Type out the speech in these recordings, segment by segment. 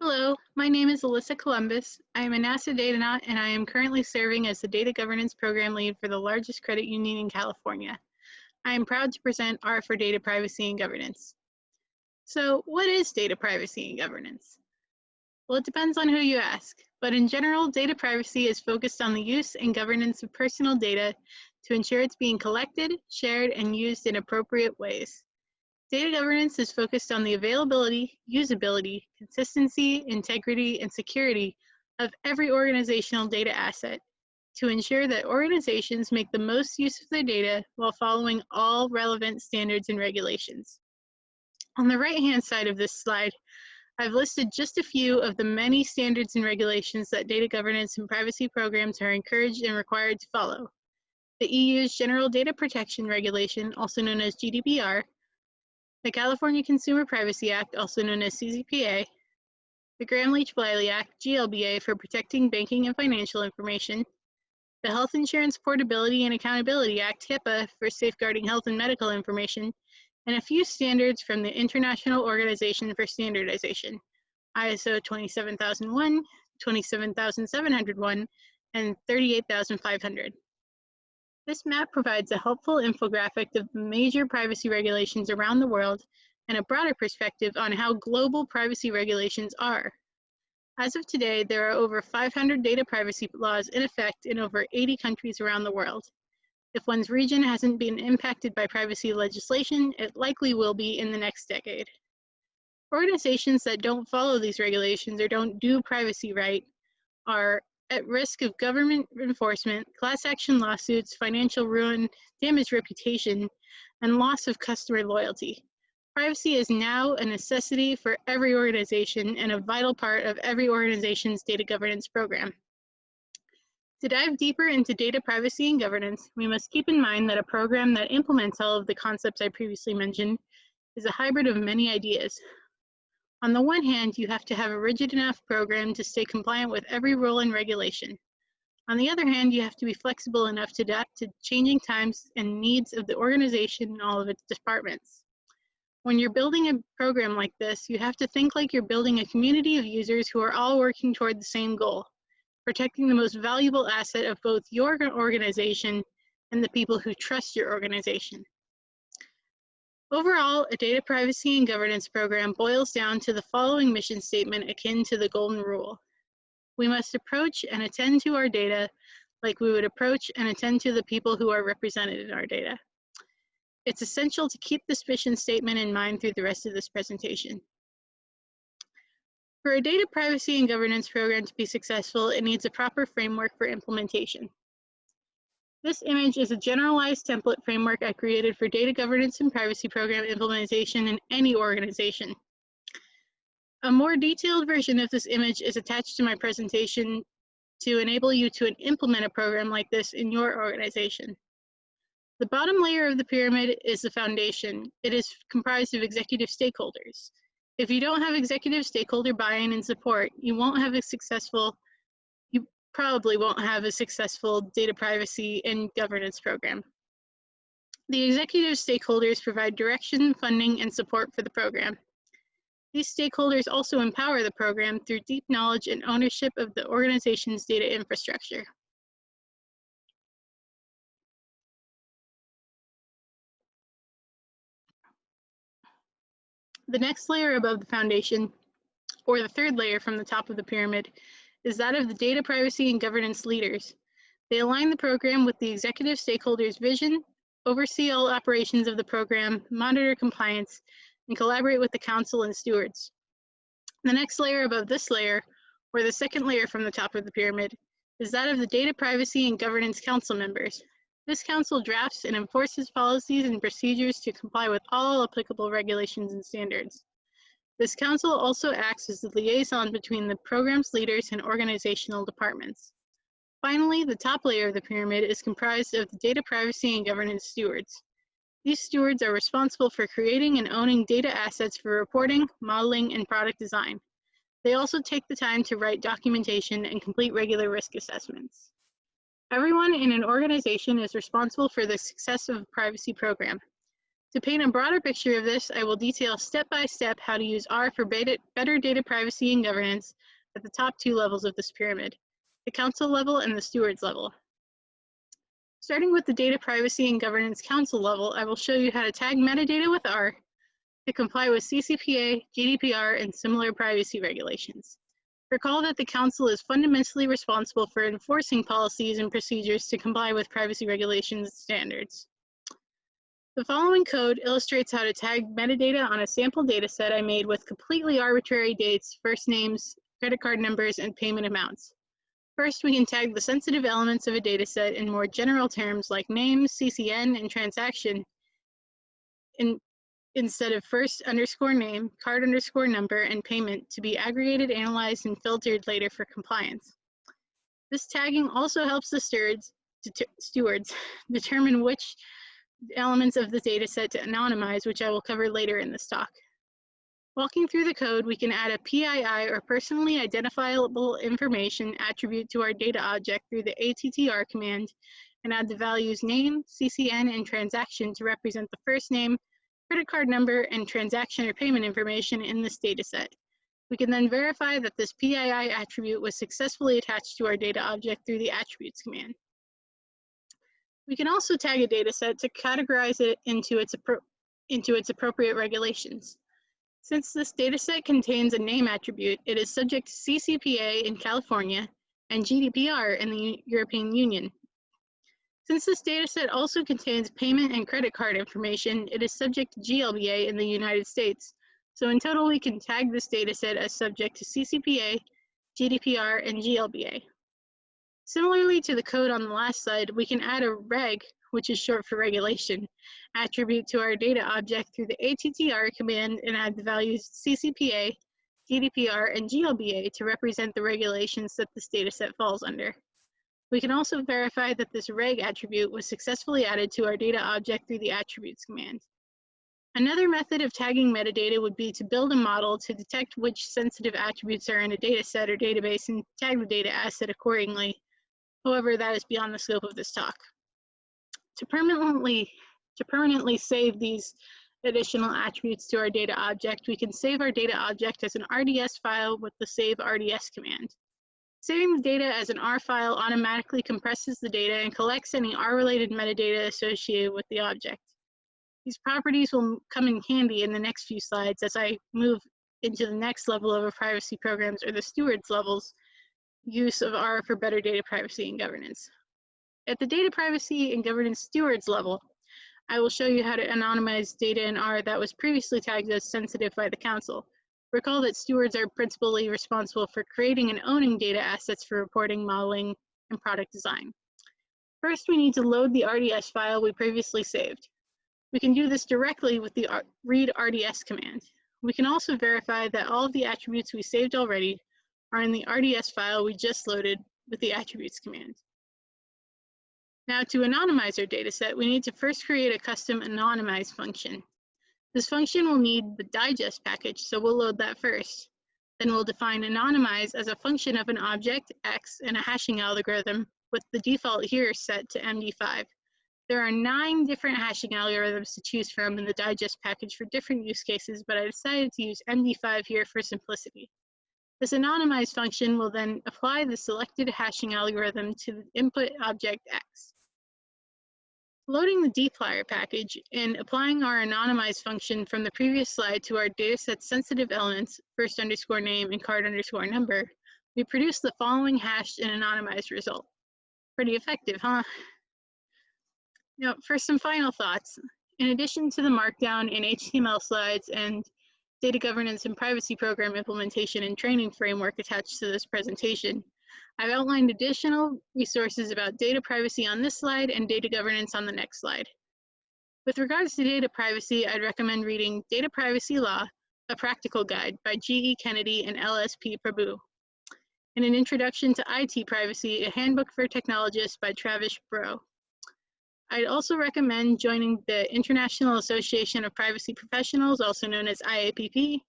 Hello, my name is Alyssa Columbus. I am a NASA Datanaut and I am currently serving as the Data Governance Program Lead for the largest credit union in California. I am proud to present R for Data Privacy and Governance. So what is data privacy and governance? Well, it depends on who you ask, but in general, data privacy is focused on the use and governance of personal data to ensure it's being collected, shared, and used in appropriate ways. Data governance is focused on the availability, usability, consistency, integrity, and security of every organizational data asset to ensure that organizations make the most use of their data while following all relevant standards and regulations. On the right-hand side of this slide, I've listed just a few of the many standards and regulations that data governance and privacy programs are encouraged and required to follow. The EU's General Data Protection Regulation, also known as GDPR, the California Consumer Privacy Act, also known as CCPA, the Gramm-Leach-Bliley Act, GLBA, for protecting banking and financial information, the Health Insurance Portability and Accountability Act, HIPAA, for safeguarding health and medical information, and a few standards from the International Organization for Standardization, ISO 27001, 27701, and 38500. This map provides a helpful infographic of major privacy regulations around the world and a broader perspective on how global privacy regulations are. As of today, there are over 500 data privacy laws in effect in over 80 countries around the world. If one's region hasn't been impacted by privacy legislation, it likely will be in the next decade. Organizations that don't follow these regulations or don't do privacy right are at risk of government enforcement, class action lawsuits, financial ruin, damaged reputation, and loss of customer loyalty. Privacy is now a necessity for every organization and a vital part of every organization's data governance program. To dive deeper into data privacy and governance, we must keep in mind that a program that implements all of the concepts I previously mentioned is a hybrid of many ideas, on the one hand, you have to have a rigid enough program to stay compliant with every rule and regulation. On the other hand, you have to be flexible enough to adapt to changing times and needs of the organization and all of its departments. When you're building a program like this, you have to think like you're building a community of users who are all working toward the same goal, protecting the most valuable asset of both your organization and the people who trust your organization. Overall, a data privacy and governance program boils down to the following mission statement akin to the golden rule. We must approach and attend to our data like we would approach and attend to the people who are represented in our data. It's essential to keep this mission statement in mind through the rest of this presentation. For a data privacy and governance program to be successful, it needs a proper framework for implementation. This image is a generalized template framework I created for data governance and privacy program implementation in any organization. A more detailed version of this image is attached to my presentation to enable you to implement a program like this in your organization. The bottom layer of the pyramid is the foundation. It is comprised of executive stakeholders. If you don't have executive stakeholder buy-in and support, you won't have a successful probably won't have a successful data privacy and governance program. The executive stakeholders provide direction, funding, and support for the program. These stakeholders also empower the program through deep knowledge and ownership of the organization's data infrastructure. The next layer above the foundation, or the third layer from the top of the pyramid, is that of the data privacy and governance leaders. They align the program with the executive stakeholders' vision, oversee all operations of the program, monitor compliance, and collaborate with the council and stewards. The next layer above this layer, or the second layer from the top of the pyramid, is that of the Data Privacy and Governance Council members. This council drafts and enforces policies and procedures to comply with all applicable regulations and standards. This council also acts as the liaison between the program's leaders and organizational departments. Finally, the top layer of the pyramid is comprised of the data privacy and governance stewards. These stewards are responsible for creating and owning data assets for reporting, modeling, and product design. They also take the time to write documentation and complete regular risk assessments. Everyone in an organization is responsible for the success of a privacy program. To paint a broader picture of this, I will detail step by step how to use R for better data privacy and governance at the top two levels of this pyramid, the council level and the stewards level. Starting with the data privacy and governance council level, I will show you how to tag metadata with R to comply with CCPA, GDPR, and similar privacy regulations. Recall that the Council is fundamentally responsible for enforcing policies and procedures to comply with privacy regulations standards. The following code illustrates how to tag metadata on a sample dataset I made with completely arbitrary dates, first names, credit card numbers, and payment amounts. First, we can tag the sensitive elements of a dataset in more general terms like name, CCN, and transaction in, instead of first underscore name, card underscore number, and payment to be aggregated, analyzed, and filtered later for compliance. This tagging also helps the stewards, stewards determine which elements of the data set to anonymize, which I will cover later in this talk. Walking through the code, we can add a PII or personally identifiable information attribute to our data object through the ATTR command and add the values name, CCN, and transaction to represent the first name, credit card number, and transaction or payment information in this data set. We can then verify that this PII attribute was successfully attached to our data object through the attributes command. We can also tag a data set to categorize it into its, into its appropriate regulations. Since this dataset contains a name attribute, it is subject to CCPA in California and GDPR in the European Union. Since this dataset also contains payment and credit card information, it is subject to GLBA in the United States. So in total, we can tag this dataset as subject to CCPA, GDPR, and GLBA. Similarly to the code on the last slide, we can add a reg, which is short for regulation, attribute to our data object through the ATTR command and add the values CCPA, GDPR, and GLBA to represent the regulations that this dataset falls under. We can also verify that this reg attribute was successfully added to our data object through the attributes command. Another method of tagging metadata would be to build a model to detect which sensitive attributes are in a dataset or database and tag the data asset accordingly. However, that is beyond the scope of this talk. To permanently, to permanently save these additional attributes to our data object, we can save our data object as an RDS file with the save RDS command. Saving the data as an R file automatically compresses the data and collects any R-related metadata associated with the object. These properties will come in handy in the next few slides as I move into the next level of our privacy programs or the stewards levels use of R for better data privacy and governance. At the data privacy and governance stewards level, I will show you how to anonymize data in R that was previously tagged as sensitive by the council. Recall that stewards are principally responsible for creating and owning data assets for reporting, modeling, and product design. First, we need to load the RDS file we previously saved. We can do this directly with the read RDS command. We can also verify that all of the attributes we saved already are in the RDS file we just loaded with the attributes command. Now to anonymize our dataset, we need to first create a custom anonymize function. This function will need the digest package, so we'll load that first. Then we'll define anonymize as a function of an object, x, and a hashing algorithm, with the default here set to MD5. There are nine different hashing algorithms to choose from in the digest package for different use cases, but I decided to use MD5 here for simplicity. This anonymize function will then apply the selected hashing algorithm to the input object x. Loading the dplyr package and applying our anonymize function from the previous slide to our dataset sensitive elements, first underscore name and card underscore number, we produce the following hashed and anonymized result. Pretty effective, huh? Now, for some final thoughts, in addition to the markdown and HTML slides and data governance and privacy program implementation and training framework attached to this presentation, I've outlined additional resources about data privacy on this slide and data governance on the next slide. With regards to data privacy, I'd recommend reading Data Privacy Law, a Practical Guide by G.E. Kennedy and L.S.P. Prabhu, and an Introduction to IT Privacy, a Handbook for Technologists by Travis Breaux. I'd also recommend joining the International Association of Privacy Professionals, also known as IAPP,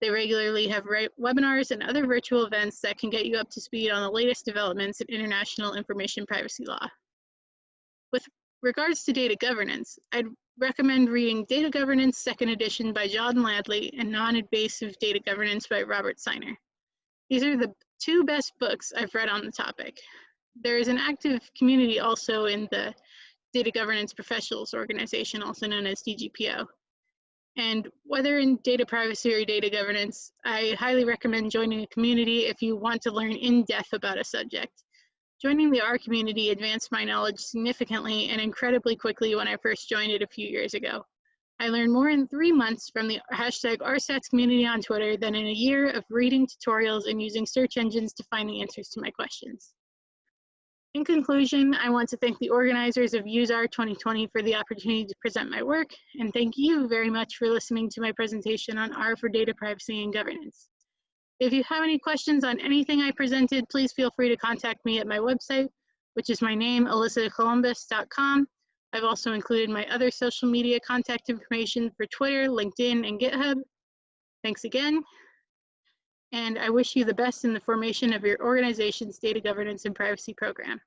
they regularly have webinars and other virtual events that can get you up to speed on the latest developments in international information privacy law. With regards to data governance, I'd recommend reading Data Governance Second Edition by John Ladley and Non-Invasive Data Governance by Robert Seiner. These are the two best books I've read on the topic. There is an active community also in the Data Governance Professionals Organization, also known as DGPO. And whether in data privacy or data governance, I highly recommend joining a community if you want to learn in depth about a subject. Joining the R community advanced my knowledge significantly and incredibly quickly when I first joined it a few years ago. I learned more in three months from the hashtag RStats community on Twitter than in a year of reading tutorials and using search engines to find the answers to my questions. In conclusion, I want to thank the organizers of UseR 2020 for the opportunity to present my work, and thank you very much for listening to my presentation on R for data privacy and governance. If you have any questions on anything I presented, please feel free to contact me at my website, which is my name, alyssacolumbus.com. I've also included my other social media contact information for Twitter, LinkedIn, and GitHub. Thanks again, and I wish you the best in the formation of your organization's data governance and privacy program.